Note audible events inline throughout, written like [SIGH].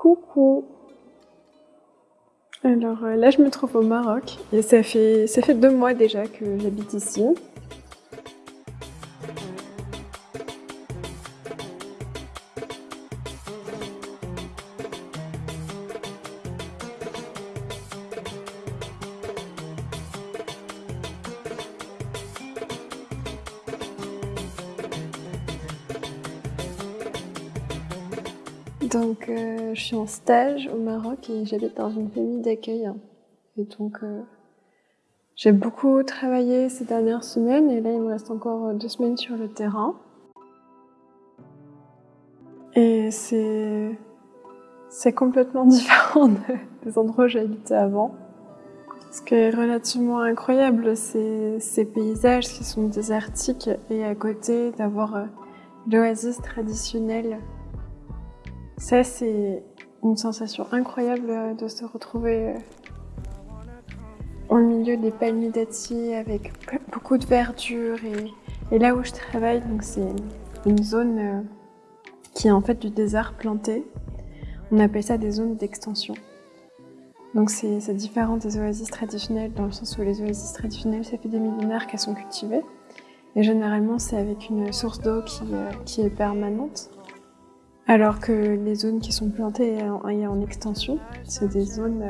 Coucou Alors euh, là je me trouve au Maroc et ça fait, ça fait deux mois déjà que j'habite ici. Donc, euh, je suis en stage au Maroc et j'habite dans une famille d'accueil. Et donc, euh, j'ai beaucoup travaillé ces dernières semaines et là, il me reste encore deux semaines sur le terrain. Et c'est c'est complètement [LAUGHS] différent des endroits où j'habitais avant. Ce qui est relativement incroyable, c'est ces paysages qui sont désertiques et à côté d'avoir euh, l'oasis traditionnelle ça, c'est une sensation incroyable de se retrouver au milieu des palmiers avec beaucoup de verdure. Et, là où je travaille, c'est une zone euh, qui est en fait du désert planté. On appelle ça des zones d'extension. Donc c'est différent des oasis traditionnelles dans le sens où les oasis traditionnelles, ça fait des millénaires qu'elles sont cultivées. Et généralement, c'est avec une source d'eau euh, qui est permanente. Alors que les zones qui sont plantées et en, extension, c'est des zones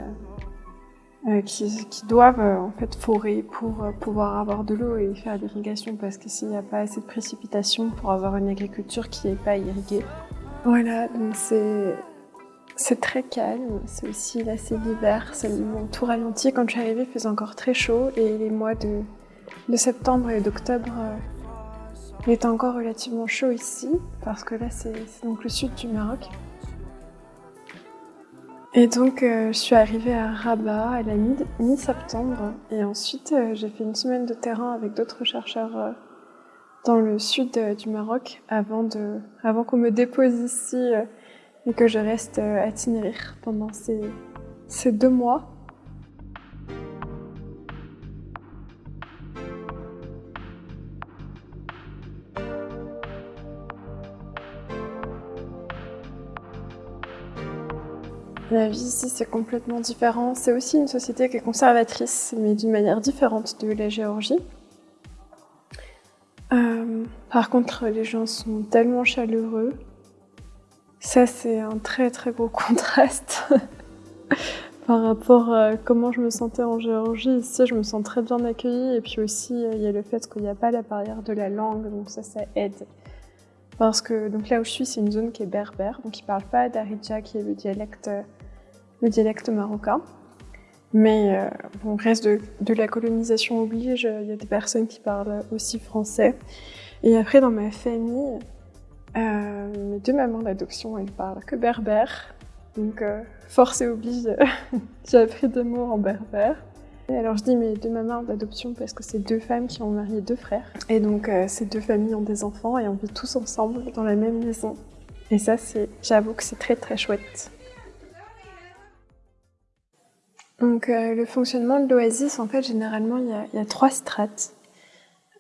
euh, euh, qui, doivent euh, en fait forer pour pouvoir avoir de l'eau et faire l'irrigation parce que s'il n'y a pas assez de précipitations pour avoir une agriculture qui n'est pas irriguée. Voilà, donc c'est très calme, c'est aussi là c'est l'hiver, c'est tout ralenti. Quand je suis arrivée, il faisait encore très chaud et les mois de, de septembre et d'octobre il est encore relativement chaud ici, parce que là c'est donc le sud du Maroc. Et donc euh, je suis arrivée à Rabat à la mi-septembre et ensuite euh, j'ai fait une semaine de terrain avec d'autres chercheurs euh, dans le sud du Maroc avant, avant qu'on me dépose ici et que je reste à Tinrir pendant ces, ces deux mois. La vie ici, c'est complètement différent. C'est aussi une société qui est conservatrice, mais d'une manière différente de la Géorgie. Euh, par contre, les gens sont tellement chaleureux. Ça, c'est un très très gros [LAUGHS] contraste [LAUGHS] par rapport à comment je me sentais en Géorgie. Ici, je me sens très bien accueillie. Et puis aussi, il y a le fait qu'il n'y a pas la barrière de la langue, donc ça, ça aide. Parce que donc là où je suis, c'est une zone qui est berbère, donc ils ne parlent pas d'Aridja, qui est le dialecte le dialecte marocain. Mais euh, reste de, la colonisation oblige, il y a des personnes qui parlent aussi français. Et après, dans ma famille, euh, mes deux mamans d'adoption, elles parlent que berbère. Donc, euh, force et oblige, [LAUGHS] j'ai appris deux mots en berbère. Et alors, je dis mes deux mamans d'adoption parce que c'est deux femmes qui ont marié deux frères. Et donc, euh, ces deux familles ont des enfants et on vit tous ensemble dans la même maison. Et ça, j'avoue que c'est très très chouette. Donc euh, le fonctionnement de l'oasis, en fait, généralement, il y a, trois strates.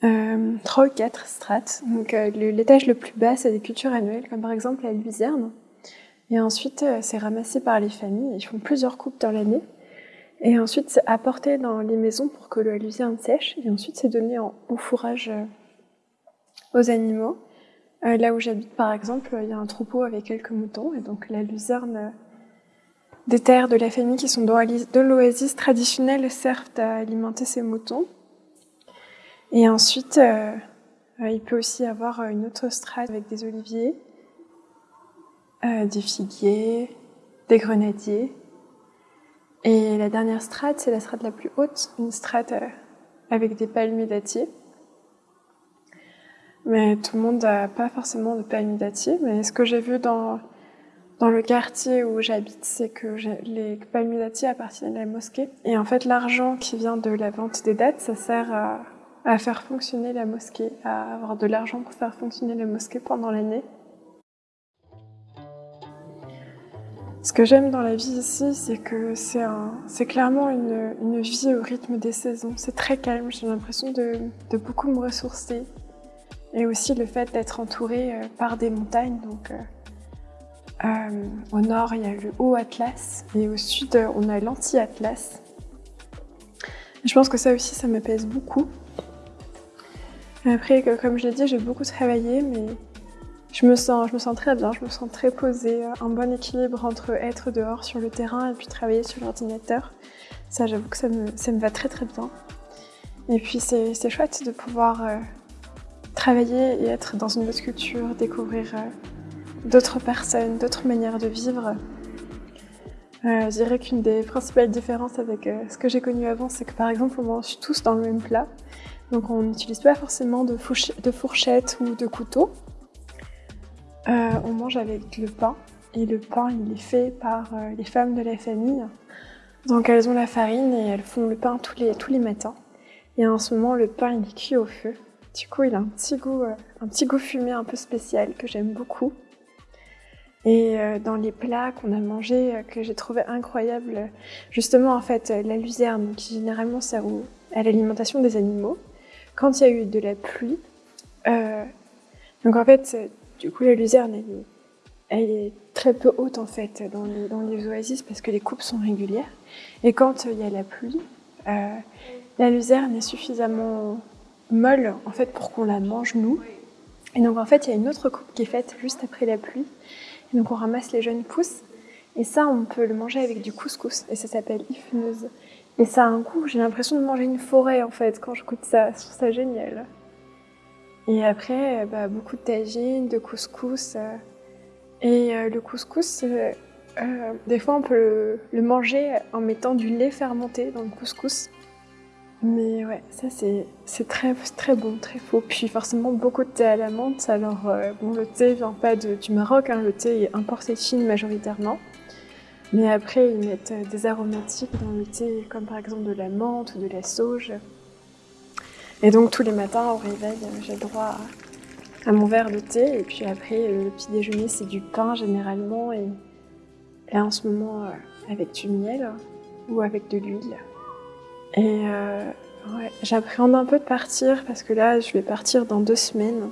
Euh, trois ou quatre strates. Donc euh, l'étage le plus bas, c'est des cultures annuelles, comme par exemple la luzerne. Et ensuite, c'est ramassé par les familles. Ils font plusieurs coupes dans l'année. Et ensuite, c'est apporté dans les maisons pour que la luzerne sèche. Et ensuite, c'est donné en, au fourrage aux animaux. là où j'habite, par exemple, il y a un troupeau avec quelques moutons. Et donc la luzerne des terres de la famille qui sont de l'oasis traditionnelle servent à alimenter ces moutons. Et ensuite, euh, euh, il peut aussi avoir une autre strate avec des oliviers, euh, des figuiers, des grenadiers. Et la dernière strate, c'est la strate la plus haute, une strate avec des palmiers dattiers. Mais tout le monde n'a pas forcément de palmiers dattiers. Mais ce que j'ai vu dans dans le quartier où j'habite, c'est que les palmiers appartiennent à la mosquée. Et en fait, l'argent qui vient de la vente des dattes, ça sert à, faire fonctionner la mosquée, à avoir de l'argent pour faire fonctionner la mosquée pendant l'année. Ce que j'aime dans la vie ici, c'est que c'est clairement une, vie au rythme des saisons. C'est très calme, j'ai l'impression de, beaucoup me ressourcer. Et aussi le fait d'être entourée euh, par des montagnes, donc euh, au nord, il y a le Haut Atlas et au sud, on a l'Anti-Atlas. Je pense que ça aussi, ça me pèse beaucoup. Après, comme je l'ai dit, j'ai beaucoup travaillé, mais je me, sens, je me sens très bien, je me sens très posée, un bon équilibre entre être dehors sur le terrain et puis travailler sur l'ordinateur. Ça, j'avoue que ça me, ça me, va très très bien. Et puis c'est chouette de pouvoir euh, travailler et être dans une autre culture, découvrir euh, d'autres personnes, d'autres manières de vivre. Euh, je dirais qu'une des principales différences avec euh, ce que j'ai connu avant, c'est que par exemple on mange tous dans le même plat. Donc on n'utilise pas forcément de, fourchette ou de couteau. Euh, on mange avec le pain et le pain il est fait par euh, les femmes de la famille. Donc elles ont la farine et elles font le pain tous les, tous les matins. Et en ce moment le pain il est cuit au feu. Du coup il a un petit goût, un petit goût fumé un peu spécial que j'aime beaucoup. Et dans les plats qu'on a mangés que j'ai trouvé incroyables, justement en fait la luzerne qui généralement sert à l'alimentation des animaux, quand il y a eu de la pluie, donc en fait du coup, la luzerne, elle est, très peu haute en fait dans les, oasis parce que les coupes sont régulières. Et quand il y a la pluie, euh, la luzerne est suffisamment molle en fait pour qu'on la mange nous. Et donc en fait, il y a une autre coupe qui est faite juste après la pluie. Donc on ramasse les jeunes pousses. Et ça, on peut le manger avec du couscous. Et ça s'appelle ifneuse. Et ça a un goût, j'ai l'impression de manger une forêt en fait quand je goûte ça. Je trouve ça génial. Et après, bah, beaucoup de tagine, de couscous. Euh, et euh, le couscous, euh, des fois on peut le, manger en mettant du lait fermenté dans le couscous. Mais ouais, ça c'est très, très bon, très faux. Puis forcément beaucoup de thé à la menthe. Alors bon, le thé vient pas de, du Maroc, hein, le thé est importé de Chine majoritairement. Mais après, ils mettent des aromatiques dans le thé, comme par exemple de la menthe ou de la sauge. Et donc tous les matins au réveil, j'ai droit à, mon verre de thé. Et puis après, le petit déjeuner, c'est du pain généralement. Et là, en ce moment, euh, avec du miel ou avec de l'huile. Et euh, j'appréhende un peu de partir parce que là, je vais partir dans deux semaines.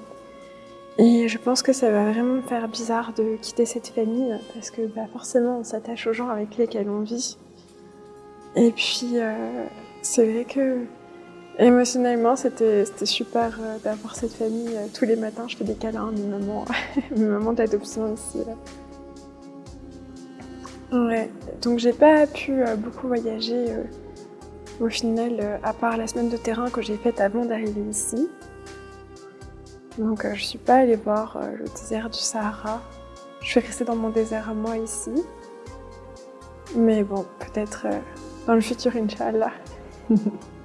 Et je pense que ça va vraiment me faire bizarre de quitter cette famille parce que bah, forcément, on s'attache aux gens avec lesquels on vit. Et puis, euh, c'est vrai que Émotionnellement, c'était super euh, d'avoir cette famille. Tous les matins, je fais des câlins à mes mamans, [LAUGHS] mes mamans d'adoption ici. Ouais, donc j'ai pas pu beaucoup voyager au final, à part la semaine de terrain que j'ai faite avant d'arriver ici. Donc je suis pas allée voir le désert du Sahara. Je suis restée dans mon désert à moi ici. Mais bon, peut-être dans le futur, Inch'Allah. [LAUGHS]